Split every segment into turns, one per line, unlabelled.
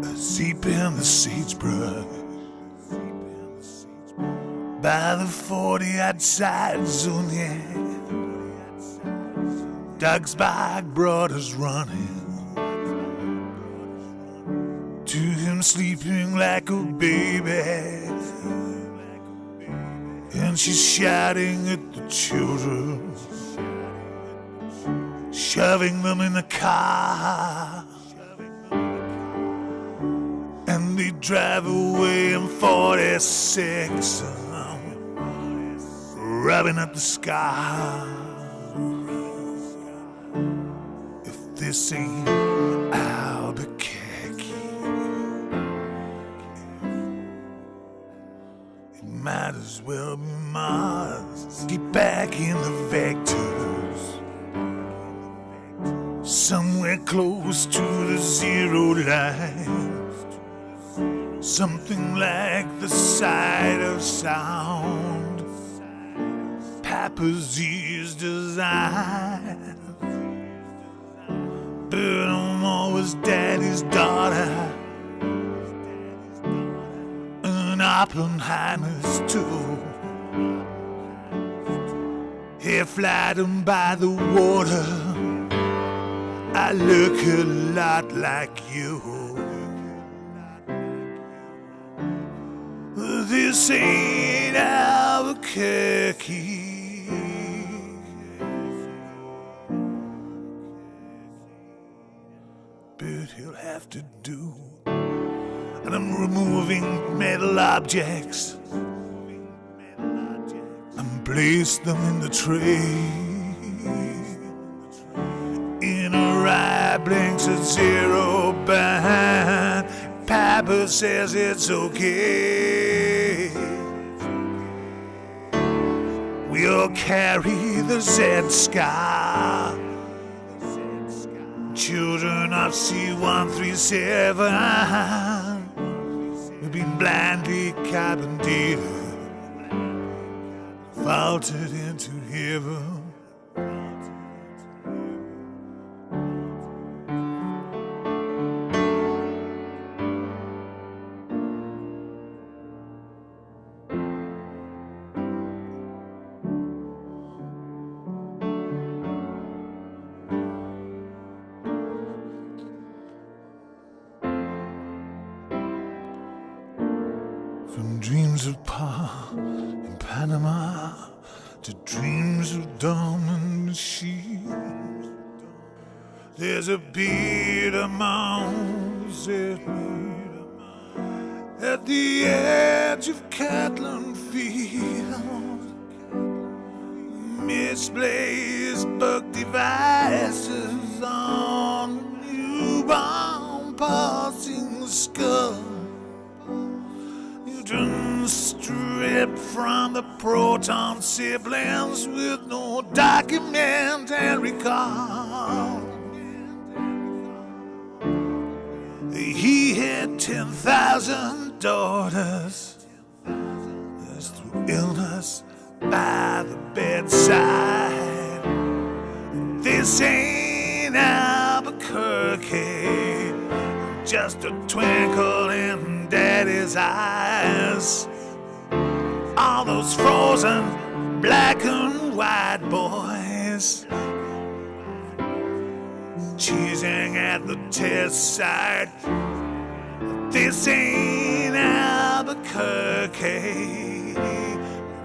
Deep in the sagebrush By the 40 outside zone, yeah Doug's bike brought us running. To him sleeping like a baby. And she's shouting at the children. Shoving them in the car they drive away in 46 rubbing up the sky. If this ain't Albuquerque it might as well be Mars. Get back in the vectors. Somewhere close to the zero line Something like the sight of sound. Papa's ears design. But I'm always daddy's daughter. And Oppenheimer's too. Here flying by the water. I look a lot like you. This ain't Albuquerque. But he'll have to do. And I'm removing metal objects and place them in the tray. In a right blinks at zero. Papa says it's okay. We'll carry the Z scar. Children of C137 We've been blindly cabin carbonated, vaulted into heaven. From dreams of Pa in Panama to dreams of diamond machines. There's a beat mountains at at the edge of Catlin Field. Misplaced bug devices on newborn passing skull. From the proton siblings with no document and call. He had 10,000 daughters that's through illness by the bedside. This ain't Albuquerque, just a twinkle in daddy's eyes. All those frozen black and white boys cheesing at the test site. This ain't Albuquerque.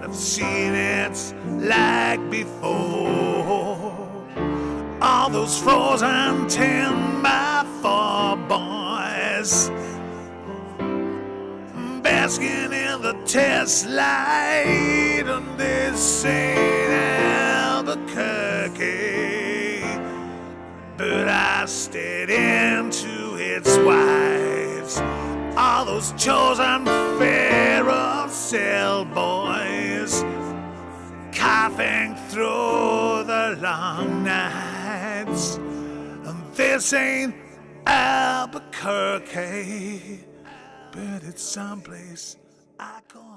I've seen it like before. All those frozen ten by four boys basking in the test light on this ain't Albuquerque. But I stayed into its wives, all those chosen pharaoh cell boys, coughing through the long nights. And this ain't Albuquerque but it's someplace I call